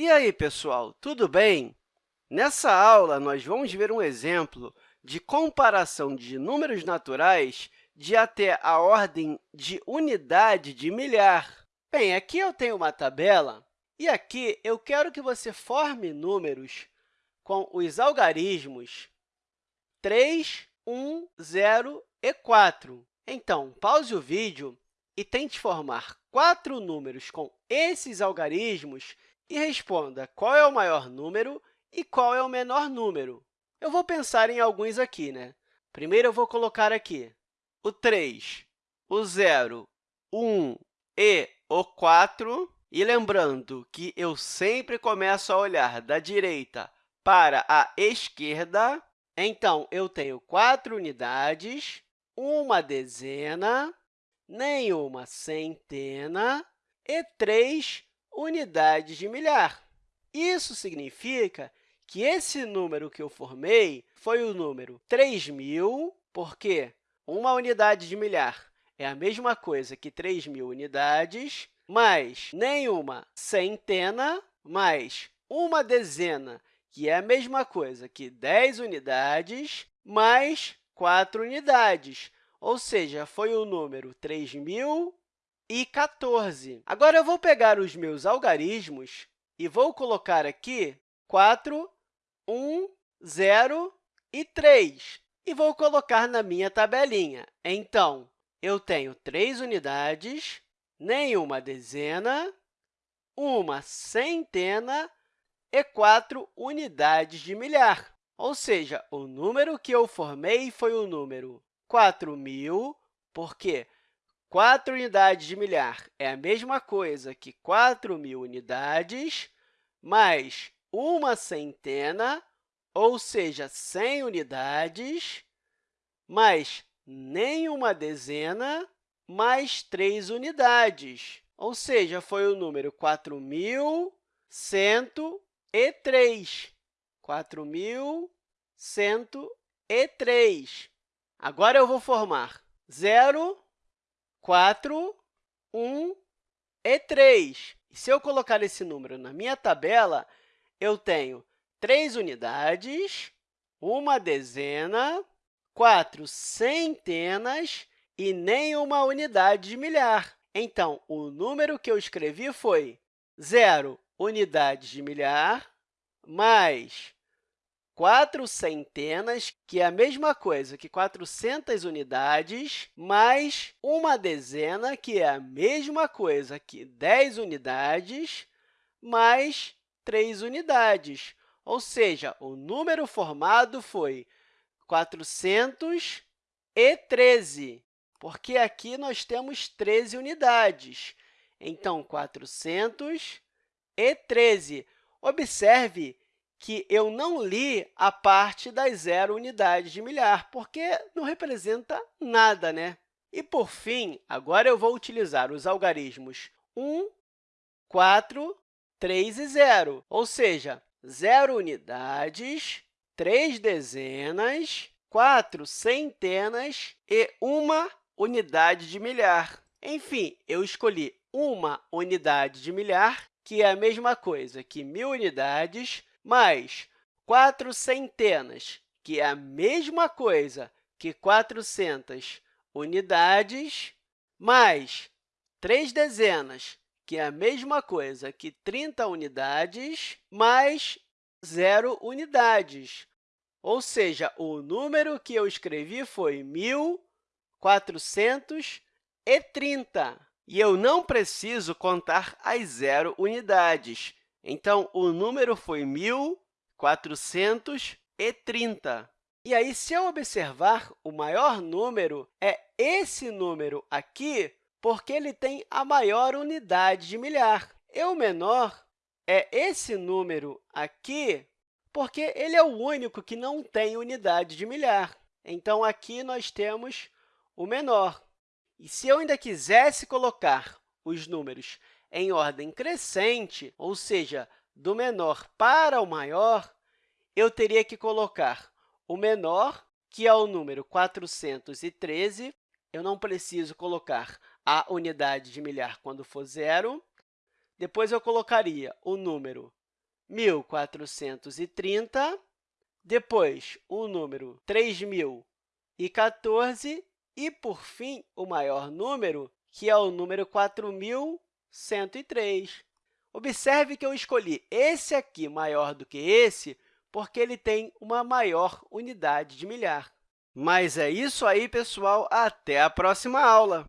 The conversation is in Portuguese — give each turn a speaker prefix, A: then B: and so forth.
A: E aí, pessoal, tudo bem? Nessa aula, nós vamos ver um exemplo de comparação de números naturais de até a ordem de unidade de milhar. Bem, aqui eu tenho uma tabela e aqui eu quero que você forme números com os algarismos 3, 1, 0 e 4. Então, pause o vídeo e tente formar quatro números com esses algarismos e responda qual é o maior número e qual é o menor número. Eu vou pensar em alguns aqui. Né? Primeiro, eu vou colocar aqui o 3, o 0, o 1 e o 4. E lembrando que eu sempre começo a olhar da direita para a esquerda, então, eu tenho quatro unidades, uma dezena, nenhuma centena e três unidades de milhar. Isso significa que esse número que eu formei foi o número 3.000, porque uma unidade de milhar é a mesma coisa que 3.000 unidades, mais nenhuma centena, mais uma dezena, que é a mesma coisa que 10 unidades, mais 4 unidades, ou seja, foi o número 3.000 e 14. Agora, eu vou pegar os meus algarismos e vou colocar aqui 4, 1, 0 e 3, e vou colocar na minha tabelinha. Então, eu tenho 3 unidades, nenhuma dezena, uma centena e 4 unidades de milhar. Ou seja, o número que eu formei foi o número 4.000, porque 4 unidades de milhar é a mesma coisa que 4.000 unidades, mais uma centena, ou seja, 100 unidades, mais nenhuma dezena, mais 3 unidades, ou seja, foi o número 4.103. 4.103. Agora, eu vou formar 0, 4, 1 e 3. E se eu colocar esse número na minha tabela, eu tenho 3 unidades, uma dezena, quatro centenas e nenhuma unidade de milhar. Então, o número que eu escrevi foi 0 unidades de milhar mais 4 centenas, que é a mesma coisa que 400 unidades, mais uma dezena, que é a mesma coisa que 10 unidades, mais 3 unidades. Ou seja, o número formado foi 413, porque aqui nós temos 13 unidades. Então, 413. Observe que eu não li a parte das zero unidades de milhar, porque não representa nada, né? E, por fim, agora eu vou utilizar os algarismos 1, 4, 3 e 0, ou seja, zero unidades, três dezenas, quatro centenas e uma unidade de milhar. Enfim, eu escolhi uma unidade de milhar, que é a mesma coisa que mil unidades, mais 4 centenas, que é a mesma coisa que 400 unidades, mais 3 dezenas, que é a mesma coisa que 30 unidades, mais zero unidades. Ou seja, o número que eu escrevi foi 1.430. E eu não preciso contar as zero unidades. Então, o número foi 1.430. E aí, se eu observar, o maior número é esse número aqui, porque ele tem a maior unidade de milhar. E o menor é esse número aqui, porque ele é o único que não tem unidade de milhar. Então, aqui nós temos o menor. E se eu ainda quisesse colocar os números em ordem crescente, ou seja, do menor para o maior, eu teria que colocar o menor, que é o número 413. Eu não preciso colocar a unidade de milhar quando for zero. Depois, eu colocaria o número 1.430, depois o número 3.014 e, por fim, o maior número, que é o número 4.103. Observe que eu escolhi esse aqui maior do que esse porque ele tem uma maior unidade de milhar. Mas é isso aí, pessoal! Até a próxima aula!